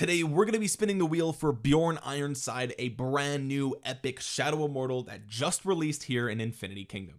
today we're going to be spinning the wheel for Bjorn Ironside a brand new epic Shadow Immortal that just released here in Infinity Kingdom.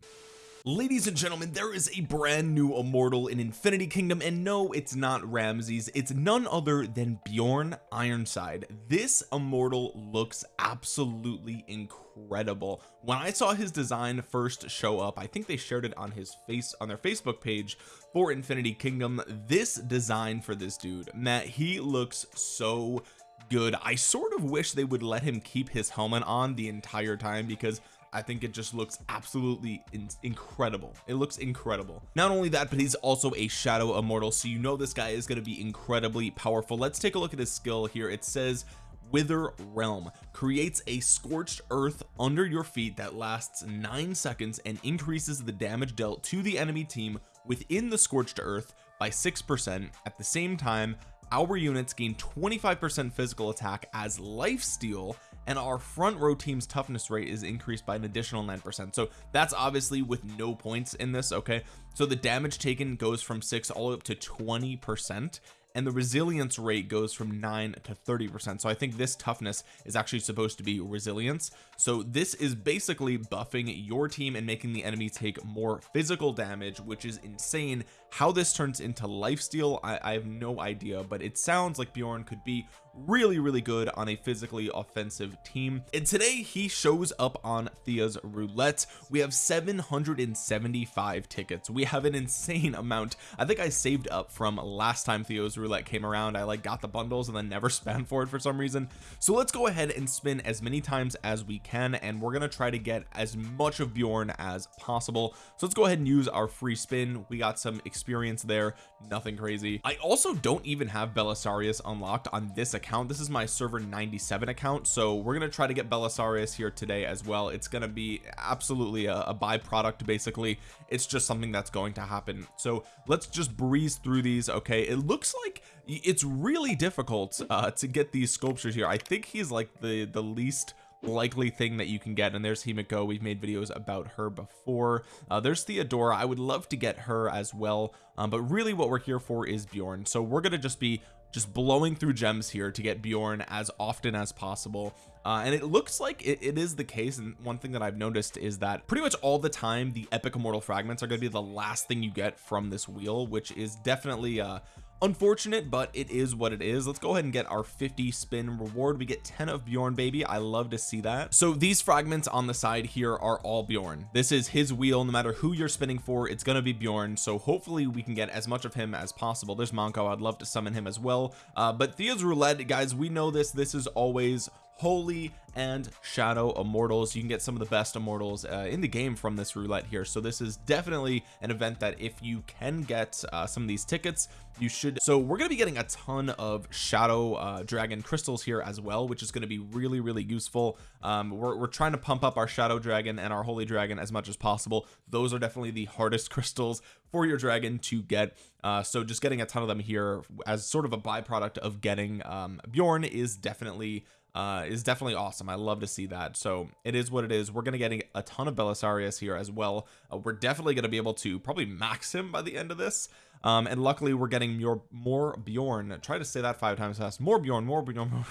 Ladies and gentlemen there is a brand new immortal in Infinity Kingdom and no it's not Ramses. It's none other than Bjorn Ironside. This immortal looks absolutely incredible. When I saw his design first show up I think they shared it on his face on their Facebook page for Infinity Kingdom this design for this dude Matt he looks so good. I sort of wish they would let him keep his helmet on the entire time because I think it just looks absolutely in incredible. It looks incredible. Not only that but he's also a shadow immortal so you know this guy is going to be incredibly powerful. Let's take a look at his skill here. It says wither realm creates a scorched earth under your feet that lasts nine seconds and increases the damage dealt to the enemy team within the scorched earth by six percent. At the same time our units gain 25% physical attack as life steal and our front row team's toughness rate is increased by an additional 9% so that's obviously with no points in this okay? So the damage taken goes from 6 all the way up to 20 percent and the resilience rate goes from 9 to 30 percent. So I think this toughness is actually supposed to be resilience. So this is basically buffing your team and making the enemy take more physical damage which is insane. How this turns into lifesteal I, I have no idea but it sounds like Bjorn could be really really good on a physically offensive team. And today he shows up on Thea's roulette. We have 775 tickets. We have an insane amount. I think I saved up from last time Theo's roulette came around. I like got the bundles and then never spent for it for some reason. So let's go ahead and spin as many times as we can and we're gonna try to get as much of Bjorn as possible. So let's go ahead and use our free spin. We got some experience there. Nothing crazy. I also don't even have Belisarius unlocked on this account this is my server 97 account so we're gonna try to get Belisarius here today as well. It's gonna be absolutely a, a byproduct basically. It's just something that's going to happen. So let's just breeze through these okay? It looks like it's really difficult uh to get these sculptures here. I think he's like the the least likely thing that you can get and there's Himiko. We've made videos about her before. Uh, there's Theodora. I would love to get her as well um, but really what we're here for is Bjorn. So we're gonna just be just blowing through gems here to get Bjorn as often as possible. Uh, and it looks like it, it is the case and one thing that I've noticed is that pretty much all the time the epic immortal fragments are going to be the last thing you get from this wheel which is definitely uh unfortunate but it is what it is. Let's go ahead and get our 50 spin reward. We get 10 of Bjorn baby. I love to see that. So these fragments on the side here are all Bjorn. This is his wheel. No matter who you're spinning for it's going to be Bjorn. So hopefully we can get as much of him as possible. There's Monko I'd love to summon him as well. Uh, but Thea's roulette guys we know this. This is always holy and shadow immortals. You can get some of the best immortals uh, in the game from this roulette here. So this is definitely an event that if you can get uh, some of these tickets you should. So we're going to be getting a ton of shadow uh, dragon crystals here as well which is going to be really really useful. Um, we're, we're trying to pump up our shadow dragon and our holy dragon as much as possible. Those are definitely the hardest crystals for your dragon to get. Uh, so just getting a ton of them here as sort of a byproduct of getting um, Bjorn is definitely uh is definitely awesome. I love to see that. So it is what it is. We're gonna get a ton of Belisarius here as well. Uh, we're definitely going to be able to probably max him by the end of this. Um and luckily we're getting more more Bjorn. Try to say that five times fast. More Bjorn more Bjorn more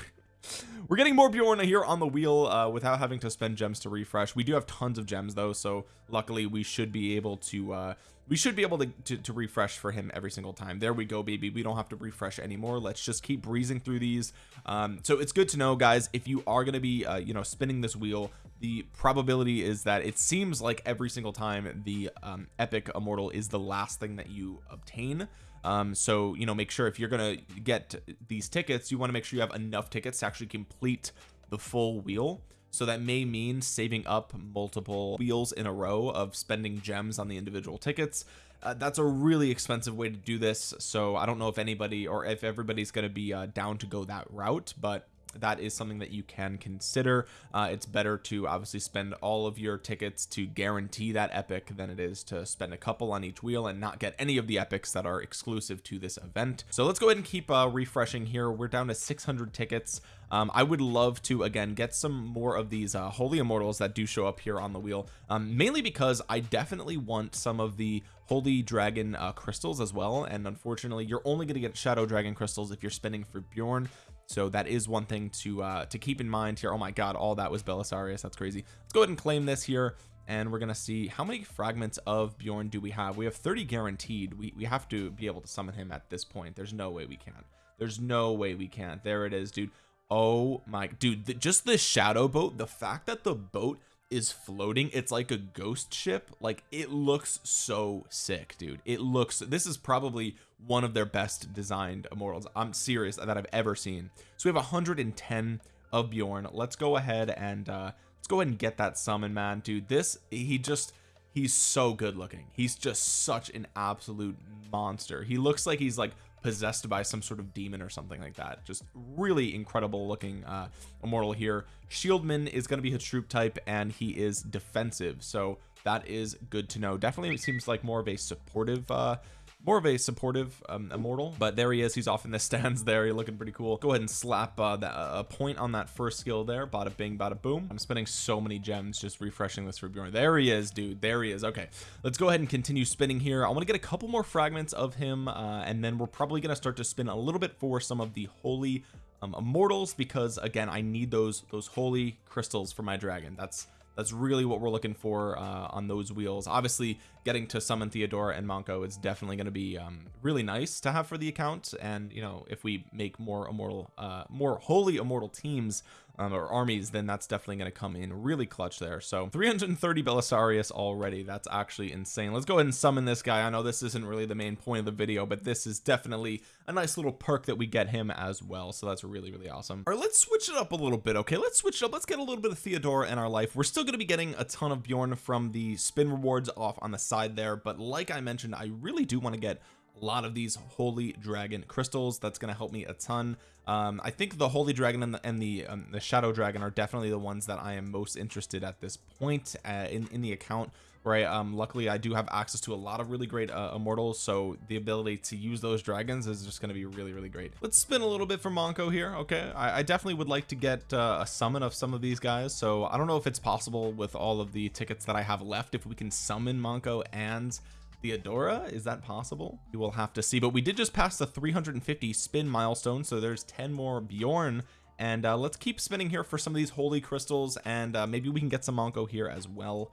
we're getting more Bjorn here on the wheel uh, without having to spend gems to refresh. We do have tons of gems though so luckily we should be able to uh we should be able to, to, to refresh for him every single time. There we go baby. We don't have to refresh anymore. Let's just keep breezing through these. Um so it's good to know guys if you are going to be uh, you know spinning this wheel the probability is that it seems like every single time the um, epic immortal is the last thing that you obtain um so you know make sure if you're gonna get these tickets you want to make sure you have enough tickets to actually complete the full wheel. So that may mean saving up multiple wheels in a row of spending gems on the individual tickets. Uh, that's a really expensive way to do this. So I don't know if anybody or if everybody's going to be uh, down to go that route but that is something that you can consider. Uh, it's better to obviously spend all of your tickets to guarantee that epic than it is to spend a couple on each wheel and not get any of the epics that are exclusive to this event. So let's go ahead and keep uh, refreshing here. We're down to 600 tickets. Um, I would love to again get some more of these uh, holy immortals that do show up here on the wheel um, mainly because I definitely want some of the holy dragon uh, crystals as well. And unfortunately you're only going to get shadow dragon crystals if you're spinning for Bjorn so that is one thing to uh to keep in mind here. Oh my god all that was Belisarius. That's crazy. Let's go ahead and claim this here and we're gonna see how many fragments of Bjorn do we have. We have 30 guaranteed. We, we have to be able to summon him at this point. There's no way we can there's no way we can't. There it is dude. Oh my dude the, just the shadow boat the fact that the boat is floating it's like a ghost ship. Like it looks so sick dude. It looks this is probably one of their best designed immortals I'm serious that I've ever seen. So we have 110 of Bjorn. Let's go ahead and uh let's go ahead and get that summon man. Dude this he just he's so good looking. He's just such an absolute monster. He looks like he's like possessed by some sort of demon or something like that. Just really incredible looking uh immortal here. Shieldman is going to be his troop type and he is defensive so that is good to know. Definitely it seems like more of a supportive uh more of a supportive um, immortal but there he is. He's off in the stands there. He's looking pretty cool. Go ahead and slap uh, that, a point on that first skill there. Bada bing bada boom. I'm spending so many gems just refreshing this for Bjorn there he is dude. There he is. Okay. Let's go ahead and continue spinning here. I want to get a couple more fragments of him uh, and then we're probably going to start to spin a little bit for some of the holy um, immortals because again I need those those holy crystals for my dragon. That's that's really what we're looking for uh, on those wheels. Obviously getting to summon Theodora and Monko is definitely going to be um, really nice to have for the account. And you know if we make more immortal uh, more holy immortal teams um, or armies then that's definitely going to come in really clutch there. So 330 Belisarius already. That's actually insane. Let's go ahead and summon this guy. I know this isn't really the main point of the video but this is definitely a nice little perk that we get him as well. So that's really really awesome. All right let's switch it up a little bit okay? Let's switch it up. Let's get a little bit of Theodora in our life. We're still going to be getting a ton of Bjorn from the spin rewards off on the side there but like I mentioned I really do want to get a lot of these holy dragon crystals. That's going to help me a ton. Um I think the holy dragon and the, and the, um, the shadow dragon are definitely the ones that I am most interested at this point uh, in in the account right um luckily I do have access to a lot of really great uh, immortals so the ability to use those dragons is just going to be really really great. Let's spin a little bit for Monko here okay? I, I definitely would like to get uh, a summon of some of these guys so I don't know if it's possible with all of the tickets that I have left if we can summon Monko and Theodora? Is that possible? We will have to see but we did just pass the 350 spin milestone so there's 10 more Bjorn. And uh, let's keep spinning here for some of these holy crystals and uh, maybe we can get some Monko here as well.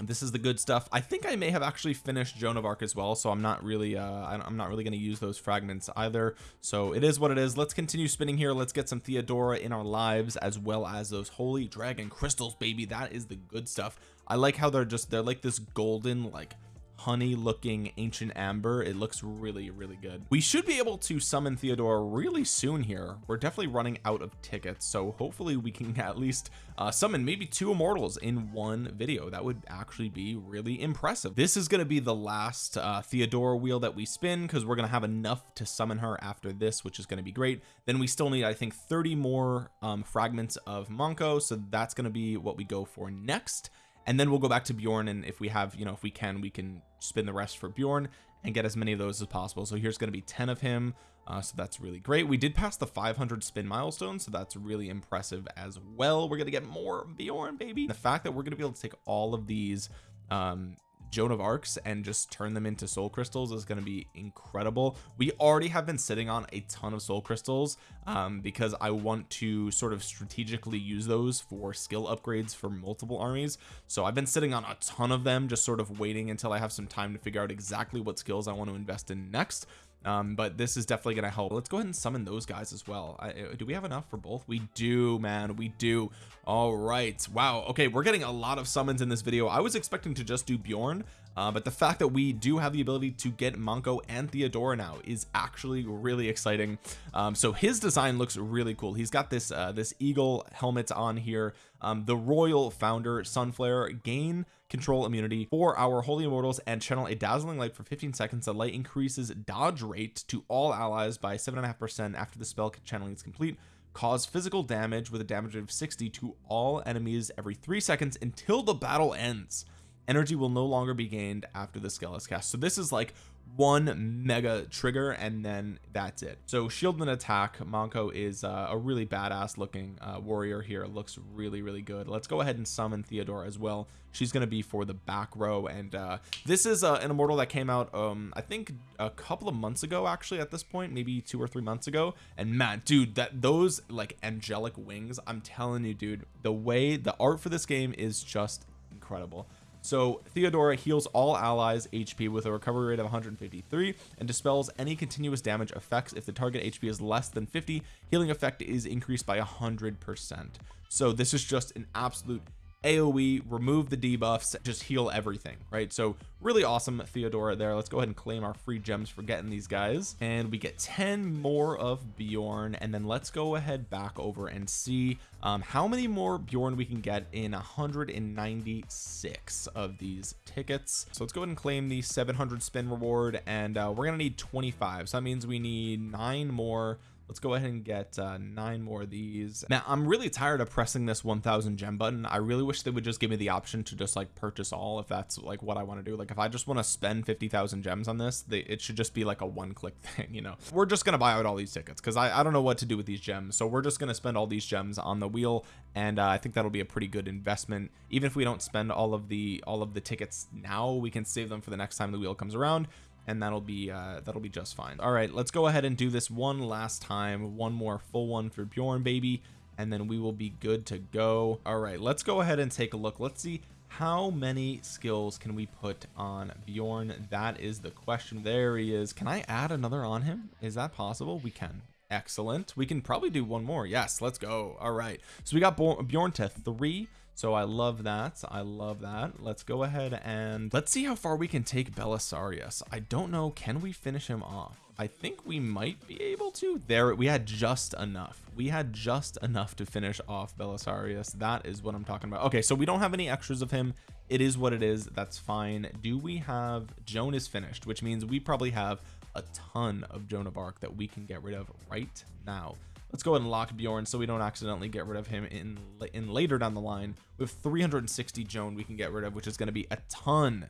This is the good stuff. I think I may have actually finished Joan of Arc as well so I'm not really uh I'm not really going to use those fragments either. So it is what it is. Let's continue spinning here. Let's get some Theodora in our lives as well as those holy dragon crystals baby. That is the good stuff. I like how they're just they're like this golden like honey looking ancient amber. It looks really really good. We should be able to summon Theodora really soon here. We're definitely running out of tickets so hopefully we can at least uh, summon maybe two immortals in one video. That would actually be really impressive. This is going to be the last uh, Theodora wheel that we spin because we're going to have enough to summon her after this which is going to be great. Then we still need I think 30 more um, fragments of Monko so that's going to be what we go for next. And then we'll go back to Bjorn and if we have you know if we can we can spin the rest for Bjorn and get as many of those as possible. So here's going to be 10 of him uh, so that's really great. We did pass the 500 spin milestone so that's really impressive as well. We're gonna get more Bjorn baby. The fact that we're gonna be able to take all of these um Joan of Arcs and just turn them into soul crystals is going to be incredible. We already have been sitting on a ton of soul crystals um, because I want to sort of strategically use those for skill upgrades for multiple armies. So I've been sitting on a ton of them just sort of waiting until I have some time to figure out exactly what skills I want to invest in next um but this is definitely to help. Let's go ahead and summon those guys as well. I, uh, do we have enough for both? We do man. We do. All right. Wow. Okay we're getting a lot of summons in this video. I was expecting to just do Bjorn uh, but the fact that we do have the ability to get Monko and Theodora now is actually really exciting. Um, so his design looks really cool. He's got this uh, this eagle helmet on here. Um, the royal founder sunflare gain control immunity for our holy immortals and channel a dazzling light for 15 seconds. The light increases dodge rate to all allies by seven and a half percent after the spell channeling is complete. Cause physical damage with a damage of 60 to all enemies every three seconds until the battle ends energy will no longer be gained after the skill is cast. So this is like one mega trigger and then that's it. So shield and attack Monko is uh, a really badass looking uh, warrior here. Looks really really good. Let's go ahead and summon Theodora as well. She's going to be for the back row and uh, this is uh, an immortal that came out um I think a couple of months ago actually at this point maybe two or three months ago. And man dude that those like angelic wings I'm telling you dude the way the art for this game is just incredible so Theodora heals all allies HP with a recovery rate of 153 and dispels any continuous damage effects. If the target HP is less than 50 healing effect is increased by 100% so this is just an absolute AoE remove the debuffs just heal everything right? So really awesome Theodora there. Let's go ahead and claim our free gems for getting these guys. And we get 10 more of Bjorn and then let's go ahead back over and see um, how many more Bjorn we can get in 196 of these tickets. So let's go ahead and claim the 700 spin reward and uh, we're gonna need 25 so that means we need nine more let's go ahead and get uh, nine more of these. Now I'm really tired of pressing this 1000 gem button. I really wish they would just give me the option to just like purchase all if that's like what I want to do. Like if I just want to spend 50,000 gems on this they, it should just be like a one click thing you know? We're just gonna buy out all these tickets because I, I don't know what to do with these gems. So we're just gonna spend all these gems on the wheel and uh, I think that'll be a pretty good investment. Even if we don't spend all of the all of the tickets now we can save them for the next time the wheel comes around and that'll be uh that'll be just fine. All right let's go ahead and do this one last time. One more full one for Bjorn baby and then we will be good to go. All right let's go ahead and take a look. Let's see how many skills can we put on Bjorn. That is the question. There he is. Can I add another on him? Is that possible? We can excellent. We can probably do one more. Yes let's go. All right. So we got Bjorn to three. So I love that. I love that. Let's go ahead and let's see how far we can take Belisarius. I don't know. Can we finish him off? I think we might be able to. There we had just enough. We had just enough to finish off Belisarius. That is what I'm talking about. Okay so we don't have any extras of him. It is what it is. That's fine. Do we have Joan is finished which means we probably have a ton of Joan of Arc that we can get rid of right now. Let's go ahead and lock Bjorn so we don't accidentally get rid of him in in later down the line. We have 360 Joan we can get rid of which is going to be a ton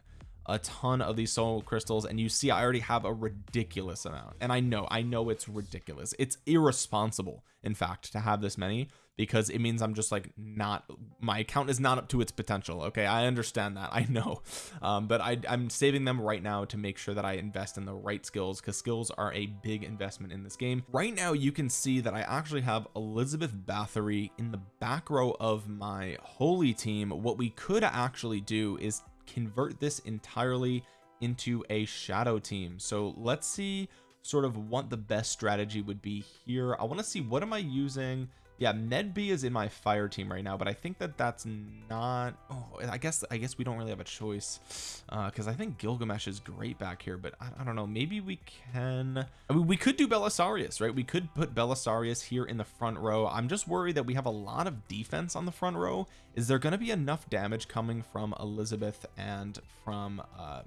a ton of these soul crystals. And you see I already have a ridiculous amount. And I know I know it's ridiculous. It's irresponsible in fact to have this many because it means I'm just like not my account is not up to its potential okay? I understand that I know. Um, but I, I'm saving them right now to make sure that I invest in the right skills because skills are a big investment in this game. Right now you can see that I actually have Elizabeth Bathory in the back row of my holy team. What we could actually do is convert this entirely into a shadow team. So let's see sort of what the best strategy would be here. I want to see what am I using yeah Medb is in my fire team right now but I think that that's not oh I guess I guess we don't really have a choice uh because I think Gilgamesh is great back here but I, I, don't know maybe we can I mean we could do Belisarius right? We could put Belisarius here in the front row. I'm just worried that we have a lot of defense on the front row. Is there going to be enough damage coming from Elizabeth and from uh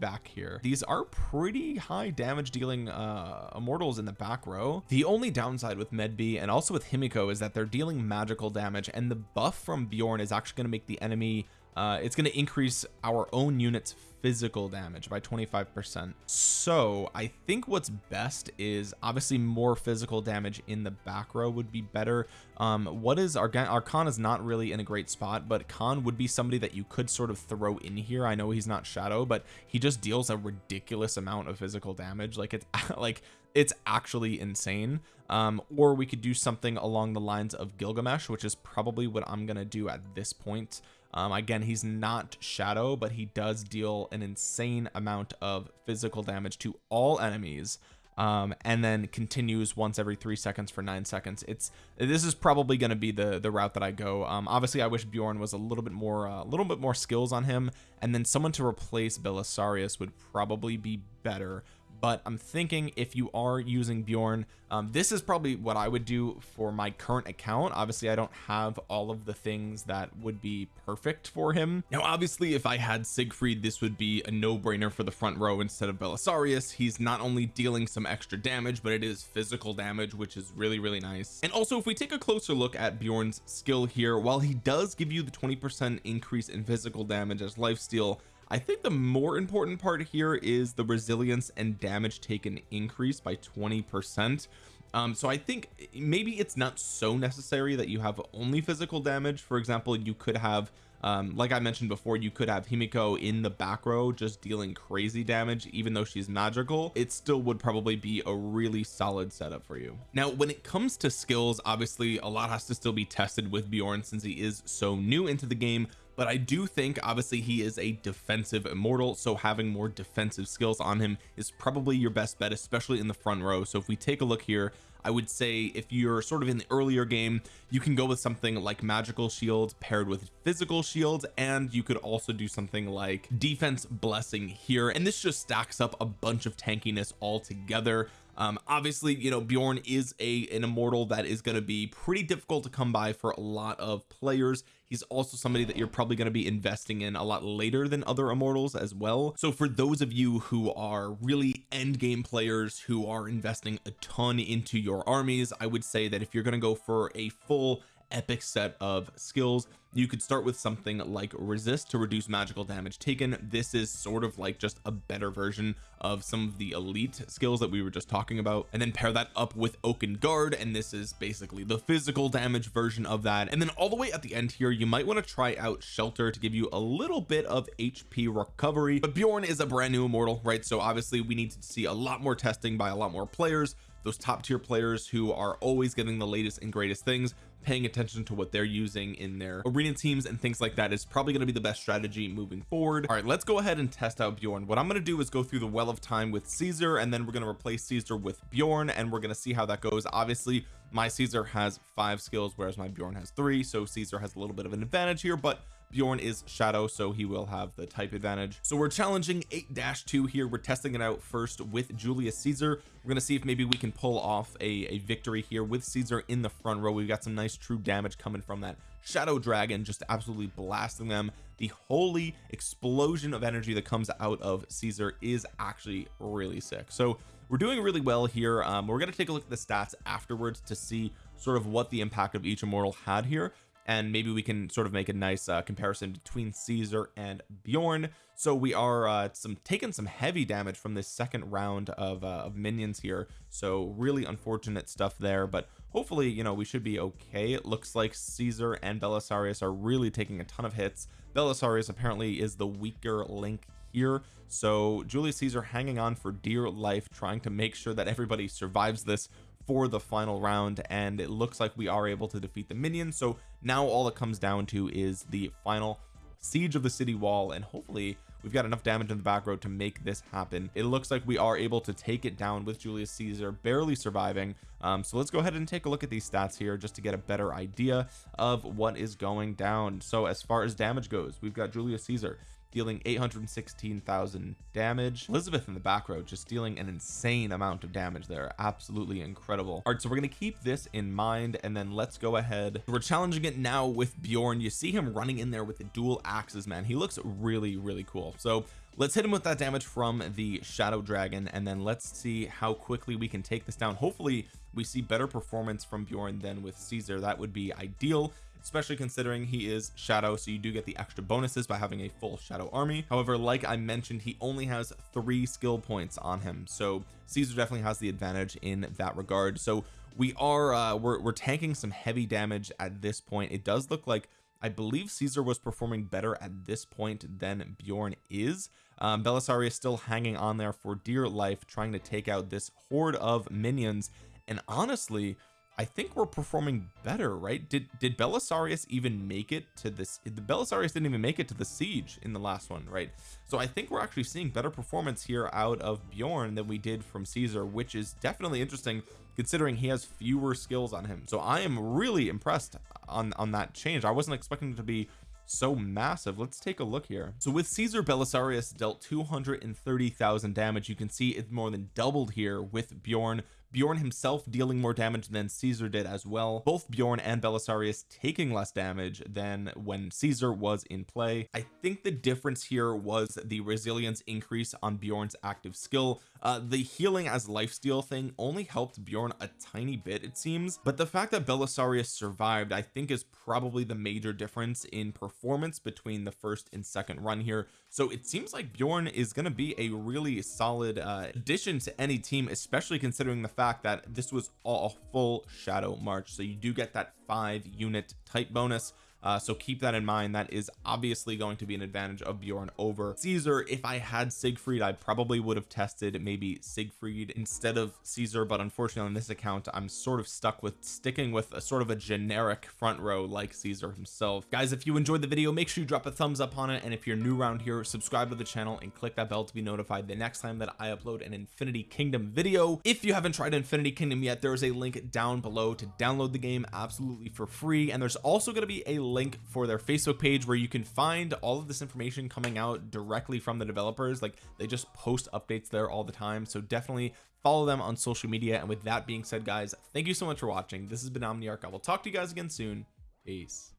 back here? These are pretty high damage dealing uh immortals in the back row. The only downside with Medb and also with Himiko is that they're dealing magical damage and the buff from Bjorn is actually going to make the enemy uh, it's going to increase our own units physical damage by 25 percent. So I think what's best is obviously more physical damage in the back row would be better. Um what is our our Khan is not really in a great spot but Khan would be somebody that you could sort of throw in here. I know he's not shadow but he just deals a ridiculous amount of physical damage. Like it's like it's actually insane. Um or we could do something along the lines of Gilgamesh which is probably what I'm gonna do at this point. Um again he's not shadow but he does deal an insane amount of physical damage to all enemies um and then continues once every three seconds for nine seconds. It's this is probably going to be the the route that I go. Um obviously I wish Bjorn was a little bit more a uh, little bit more skills on him and then someone to replace Belisarius would probably be better but I'm thinking if you are using Bjorn um, this is probably what I would do for my current account. Obviously I don't have all of the things that would be perfect for him. Now obviously if I had Siegfried this would be a no-brainer for the front row instead of Belisarius. He's not only dealing some extra damage but it is physical damage which is really really nice. And also if we take a closer look at Bjorn's skill here while he does give you the 20 percent increase in physical damage as lifesteal I think the more important part here is the resilience and damage taken increase by 20 percent. Um so I think maybe it's not so necessary that you have only physical damage. For example you could have um like I mentioned before you could have Himiko in the back row just dealing crazy damage even though she's magical. It still would probably be a really solid setup for you. Now when it comes to skills obviously a lot has to still be tested with Bjorn since he is so new into the game but I do think obviously he is a defensive immortal so having more defensive skills on him is probably your best bet especially in the front row. So if we take a look here I would say if you're sort of in the earlier game you can go with something like magical shields paired with physical shields and you could also do something like defense blessing here. And this just stacks up a bunch of tankiness all together um obviously you know Bjorn is a an immortal that is going to be pretty difficult to come by for a lot of players. He's also somebody that you're probably going to be investing in a lot later than other immortals as well. So for those of you who are really end game players who are investing a ton into your armies I would say that if you're going to go for a full epic set of skills. You could start with something like resist to reduce magical damage taken. This is sort of like just a better version of some of the elite skills that we were just talking about. And then pair that up with oaken guard and this is basically the physical damage version of that. And then all the way at the end here you might want to try out shelter to give you a little bit of HP recovery. But Bjorn is a brand new immortal right? So obviously we need to see a lot more testing by a lot more players those top tier players who are always getting the latest and greatest things paying attention to what they're using in their arena teams and things like that is probably going to be the best strategy moving forward. All right let's go ahead and test out Bjorn. What I'm going to do is go through the well of time with Caesar and then we're going to replace Caesar with Bjorn and we're going to see how that goes. Obviously my Caesar has five skills whereas my Bjorn has three so Caesar has a little bit of an advantage here but Bjorn is shadow so he will have the type advantage. So we're challenging 8-2 here. We're testing it out first with Julius Caesar. We're gonna see if maybe we can pull off a, a victory here with Caesar in the front row. We've got some nice true damage coming from that shadow dragon just absolutely blasting them. The holy explosion of energy that comes out of Caesar is actually really sick. So we're doing really well here. Um, we're going to take a look at the stats afterwards to see sort of what the impact of each immortal had here and maybe we can sort of make a nice uh, comparison between Caesar and Bjorn. So we are uh, some taking some heavy damage from this second round of, uh, of minions here. So really unfortunate stuff there but hopefully you know we should be okay. It looks like Caesar and Belisarius are really taking a ton of hits. Belisarius apparently is the weaker link here. So Julius Caesar hanging on for dear life trying to make sure that everybody survives this for the final round and it looks like we are able to defeat the minions. So now all it comes down to is the final siege of the city wall and hopefully we've got enough damage in the back row to make this happen. It looks like we are able to take it down with Julius Caesar barely surviving. Um, so let's go ahead and take a look at these stats here just to get a better idea of what is going down. So as far as damage goes we've got Julius Caesar dealing 816,000 damage. Elizabeth in the back row just dealing an insane amount of damage there. Absolutely incredible. All right so we're going to keep this in mind and then let's go ahead. We're challenging it now with Bjorn. You see him running in there with the dual axes man. He looks really really cool. So let's hit him with that damage from the shadow dragon and then let's see how quickly we can take this down. Hopefully we see better performance from Bjorn than with Caesar. That would be ideal especially considering he is shadow so you do get the extra bonuses by having a full shadow army. However like I mentioned he only has three skill points on him so Caesar definitely has the advantage in that regard. So we are uh we're, we're tanking some heavy damage at this point. It does look like I believe Caesar was performing better at this point than Bjorn is. Um, Belisarius is still hanging on there for dear life trying to take out this horde of minions. And honestly I think we're performing better right? Did did Belisarius even make it to this the Belisarius didn't even make it to the siege in the last one right? So I think we're actually seeing better performance here out of Bjorn than we did from Caesar which is definitely interesting considering he has fewer skills on him. So I am really impressed on on that change. I wasn't expecting it to be so massive. Let's take a look here. So with Caesar Belisarius dealt 230,000 damage. You can see it's more than doubled here with Bjorn Bjorn himself dealing more damage than Caesar did as well. Both Bjorn and Belisarius taking less damage than when Caesar was in play. I think the difference here was the resilience increase on Bjorn's active skill. Uh the healing as lifesteal thing only helped Bjorn a tiny bit it seems but the fact that Belisarius survived I think is probably the major difference in performance between the first and second run here so it seems like Bjorn is going to be a really solid uh, addition to any team especially considering the fact that this was a full shadow march. So you do get that five unit type bonus uh, so keep that in mind. That is obviously going to be an advantage of Bjorn over Caesar. If I had Siegfried I probably would have tested maybe Siegfried instead of Caesar but unfortunately on this account I'm sort of stuck with sticking with a sort of a generic front row like Caesar himself. Guys if you enjoyed the video make sure you drop a thumbs up on it. And if you're new around here subscribe to the channel and click that bell to be notified the next time that I upload an Infinity Kingdom video. If you haven't tried Infinity Kingdom yet there is a link down below to download the game absolutely for free. And there's also going to be a link for their Facebook page where you can find all of this information coming out directly from the developers. Like they just post updates there all the time. So definitely follow them on social media. And with that being said guys thank you so much for watching. This has been Omniarch. I will talk to you guys again soon. Peace